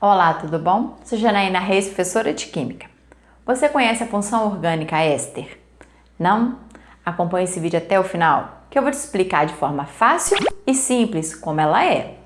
Olá, tudo bom? Sou Janaína Reis, professora de Química. Você conhece a função orgânica éster? Não? Acompanhe esse vídeo até o final, que eu vou te explicar de forma fácil e simples como ela é.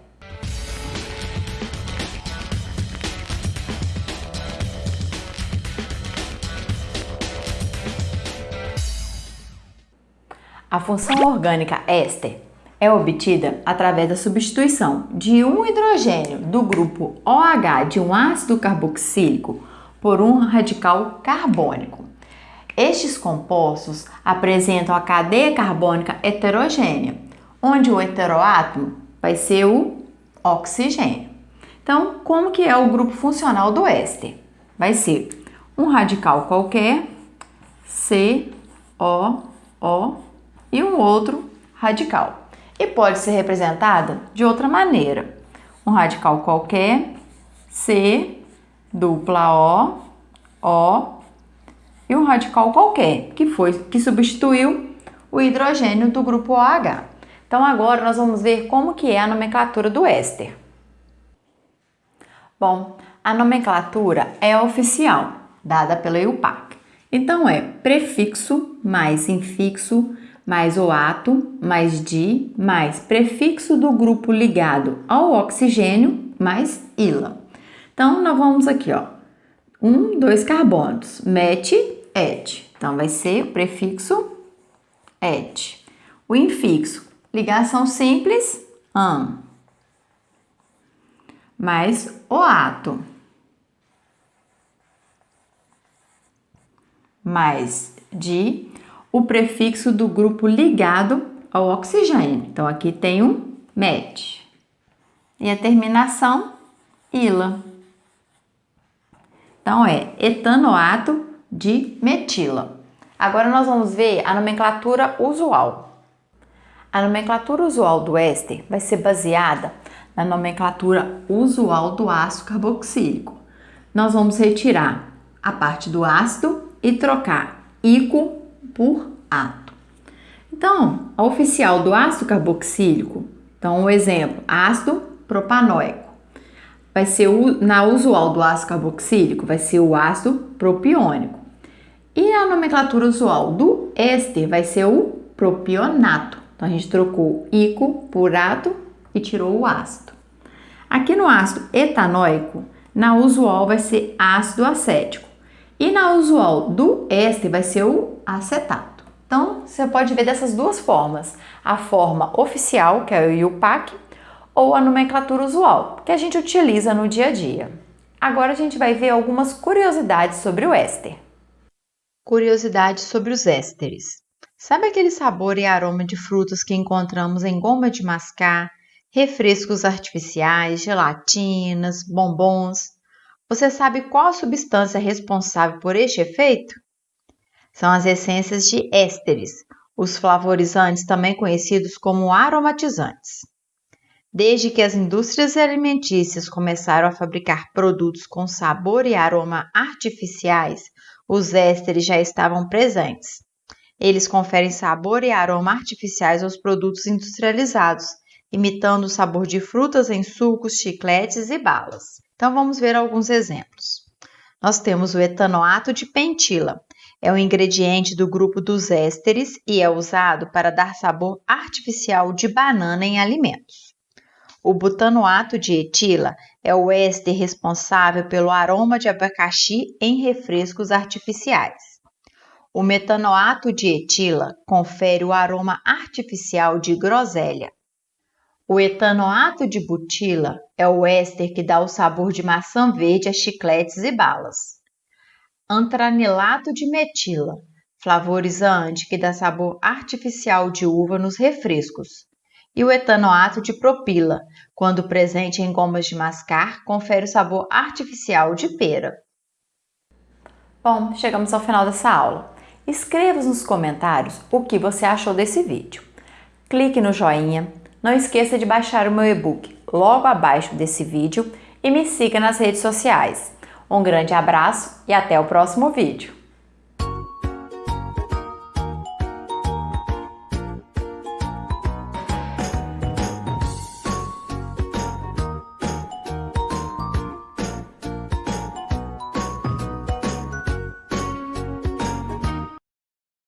A função orgânica éster é obtida através da substituição de um hidrogênio do grupo OH de um ácido carboxílico por um radical carbônico. Estes compostos apresentam a cadeia carbônica heterogênea, onde o heteroátomo vai ser o oxigênio. Então, como que é o grupo funcional do éster? Vai ser um radical qualquer, C, O, O e um outro radical e pode ser representada de outra maneira. Um radical qualquer, C, dupla O, O, e um radical qualquer, que foi que substituiu o hidrogênio do grupo OH. Então agora nós vamos ver como que é a nomenclatura do éster. Bom, a nomenclatura é oficial, dada pela EUPAC. Então é prefixo mais infixo mais o ato, mais di, mais prefixo do grupo ligado ao oxigênio, mais ila. Então, nós vamos aqui, ó, um, dois carbonos, met, et. Então, vai ser o prefixo et. O infixo, ligação simples, am, mais o ato, mais de o prefixo do grupo ligado ao oxigênio. Então, aqui tem um met. E a terminação, ila. Então, é etanoato de metila. Agora, nós vamos ver a nomenclatura usual. A nomenclatura usual do éster vai ser baseada na nomenclatura usual do ácido carboxílico. Nós vamos retirar a parte do ácido e trocar ico por ato. Então, a oficial do ácido carboxílico, então um exemplo, ácido propanoico, vai ser o, na usual do ácido carboxílico, vai ser o ácido propiônico. E a nomenclatura usual do éster vai ser o propionato. Então a gente trocou ico por ato e tirou o ácido. Aqui no ácido etanóico, na usual vai ser ácido acético. E na usual do éster vai ser o acetato. Então, você pode ver dessas duas formas. A forma oficial, que é o IUPAC, ou a nomenclatura usual, que a gente utiliza no dia a dia. Agora a gente vai ver algumas curiosidades sobre o éster. Curiosidades sobre os ésteres. Sabe aquele sabor e aroma de frutas que encontramos em goma de mascar, refrescos artificiais, gelatinas, bombons? Você sabe qual a substância responsável por este efeito? São as essências de ésteres, os flavorizantes também conhecidos como aromatizantes. Desde que as indústrias alimentícias começaram a fabricar produtos com sabor e aroma artificiais, os ésteres já estavam presentes. Eles conferem sabor e aroma artificiais aos produtos industrializados, imitando o sabor de frutas em sucos, chicletes e balas. Então vamos ver alguns exemplos. Nós temos o etanoato de pentila. É um ingrediente do grupo dos ésteres e é usado para dar sabor artificial de banana em alimentos. O butanoato de etila é o éster responsável pelo aroma de abacaxi em refrescos artificiais. O metanoato de etila confere o aroma artificial de groselha. O etanoato de butila é o éster que dá o sabor de maçã verde a chicletes e balas. Antranilato de metila, flavorizante que dá sabor artificial de uva nos refrescos. E o etanoato de propila, quando presente em gomas de mascar, confere o sabor artificial de pera. Bom, chegamos ao final dessa aula. Escreva nos comentários o que você achou desse vídeo. Clique no joinha, não esqueça de baixar o meu e-book logo abaixo desse vídeo e me siga nas redes sociais. Um grande abraço e até o próximo vídeo!